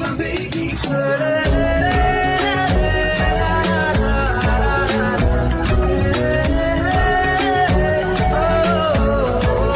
my baby close.